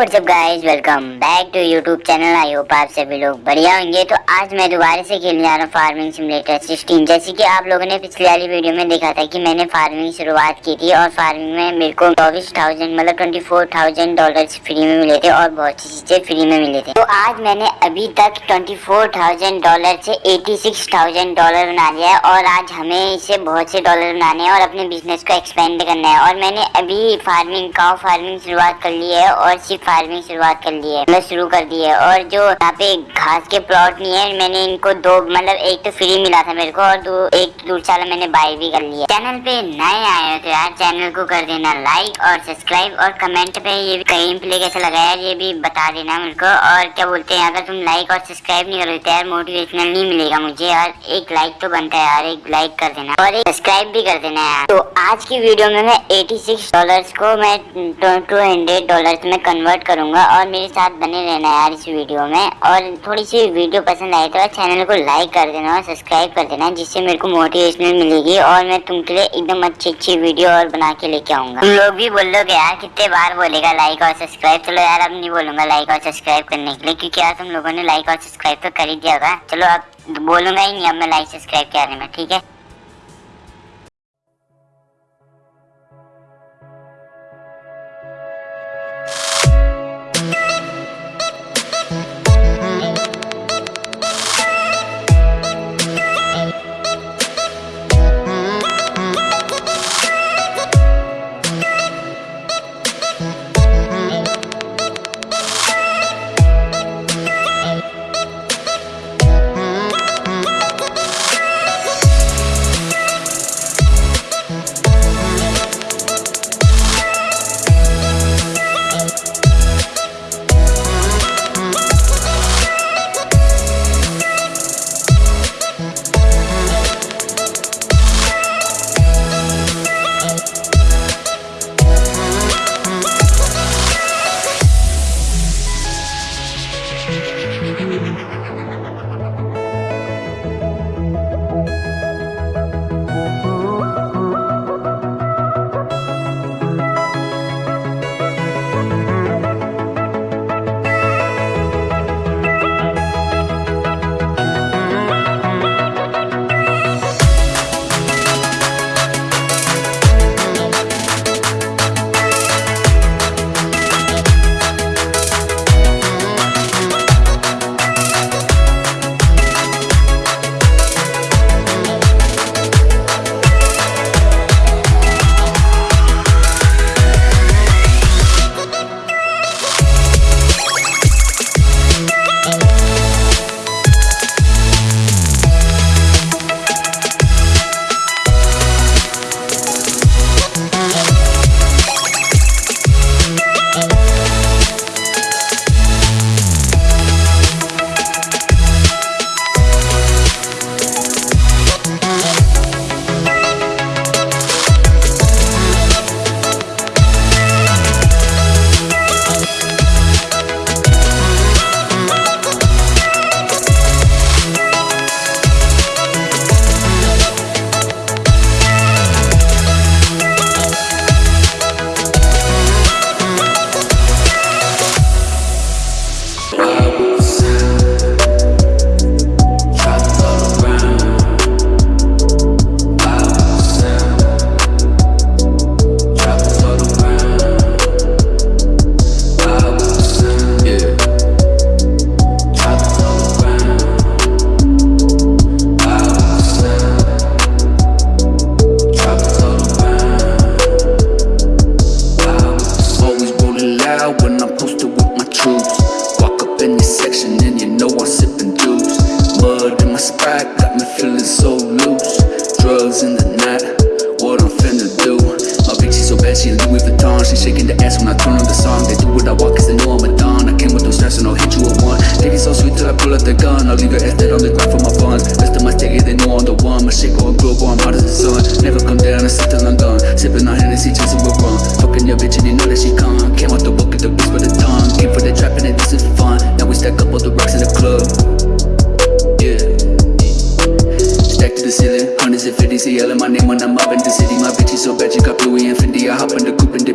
What's up guys welcome back to YouTube channel I hope आप सभी लोग बढ़िया होंगे। तो आज मैं दोबारा से खेलने जा रहा हूँ फ़ार्मिंग सिमुलेटर 16 जैसे कि आप लोगों ने पिछले वाली वीडियो में देखा था कि मैंने फ़ार्मिंग शुरुआत की थी और फ़ार्मिंग में मेरे को चौबीस थाउज़ेंड मतलब twenty four thousand dollar free में मिले थे और बहुत सी चीज़ें फ्री में मिले थे। तो आज मैंने अभी तक ट्वेंटी फोर थाउज़ेंड डॉलर से एटी सिक्स थाउज़ेंड डॉलर बना लिया है और आज हमें इसे बहुत से डॉलर बनाने हैं और अपने बिज़नेस को एक्सपेंड करना है। और मैंने अभी फ़ार्मिंग काउ फ़ार्मिंग शुरुआत कर ली है और सिर्फ़ फ़ार्मिंग शुरुआत कर ली है। मैं शुरू कर दी है। और जो यहाँ पे घास के प्लॉट नहीं है, मैंने इनको दो मतलब एक तो फ्री मिला था मेरे को और दो, एक दूसरा मैंने बाय भी कर लिया। चैनल पे नए आए हो तो यार चैनल को कर देना लाइक और सब्सक्राइब और कमेंट पे ये कहीं प्ले कैसा लगा यार ये भी बता देना मेरे को। और क्या बोलते हैं, अगर तुम लाइक और सब्सक्राइब नहीं करोगे तो यार मोटिवेशनल नहीं मिलेगा मुझे। यार एक लाइक तो बनता है यार, एक लाइक कर देना। और एक सब्सक्राइब भी कर देना यार। तो आज की वीडियो में मैं 86 डॉलर्स को मैं टू हंड्रेड डॉलर्स में कन्वर्ट करूँगा और मेरे साथ बने रहना यार इस वीडियो में। और थोड़ी सी वीडियो पसंद आए तो चैनल को लाइक कर देना और सब्सक्राइब कर देना, जिससे मेरे को मोटिवेशनल मिलेगी और मैं तुमके लिए एकदम अच्छी अच्छी वीडियो और बना के लेके आऊँगा। तुम लोग भी बोल लोगे यार, कितने बार बोलेगा लाइक और सब्सक्राइब चलो यार, अब नहीं बोलूँगा लाइक और सब्सक्राइब करने के लिए, क्योंकि यार तुम लोगों ने लाइक और सब्सक्राइब तो कर ही दिया होगा। चलो अब बोलूँगा ही नहीं, अब मैं लाइक सब्सक्राइब के बारे में, ठीक है? Nigga acted on the grind for my funds Best of my steady, they know I'm the one. My shit going global, I'm hot as the sun. Never come down, I sit till I'm done. Sipping on Hennessy, chasing with rum. Fucking your bitch and you know that she come Came out the book at the beast with the tongue. Came for the trap and this is fun. Now we stack up all the rocks in the club. Yeah. Stack to the ceiling. Hundreds and fifties, they yelling my name when I'm up in the city. My bitch is so bad, she got Louis and Fendi. I hop in the coupe and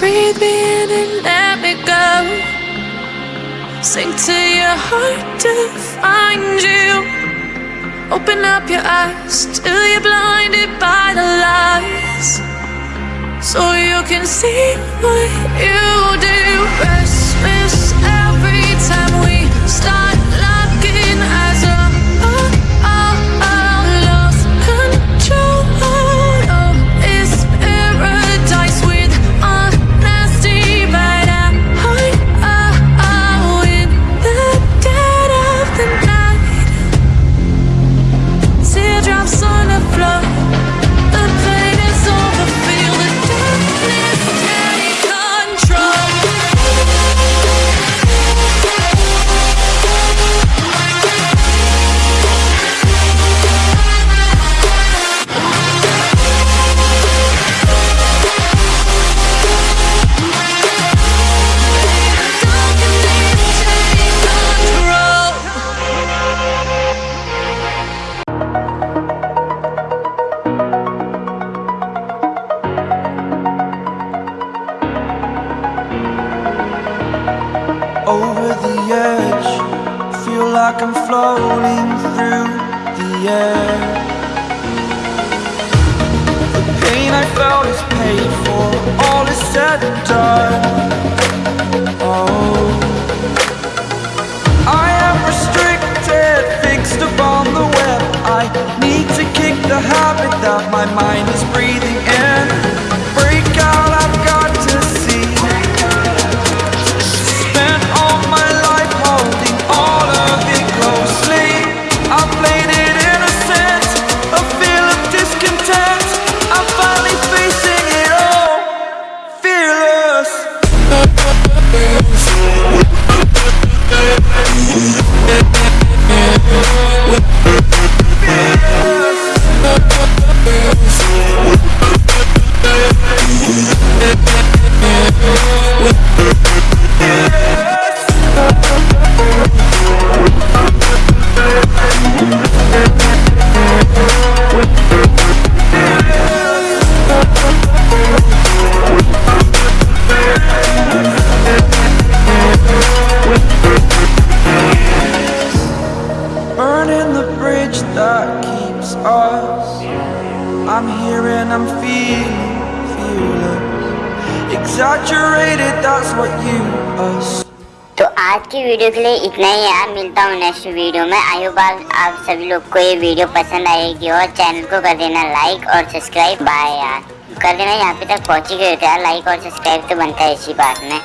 Breathe me in and let me go. Sink to your heart to find you. Open up your eyes till you're blinded by the lies. So you can see what you do. Restless door I'm here and I'm feeling fearless. Exaggerated, that's what you assume. तो आज की video के लिए इतना ही यार मिलता हूँ next video में आई होप आप, सभी लोग को ये वीडियो पसंद आएगी और चैनल को कर देना लाइक और सब्सक्राइब बाय यार कर देना यहाँ पे तक पहुँची गए थे यार लाइक और सब्सक्राइब तो बनता है इसी बात में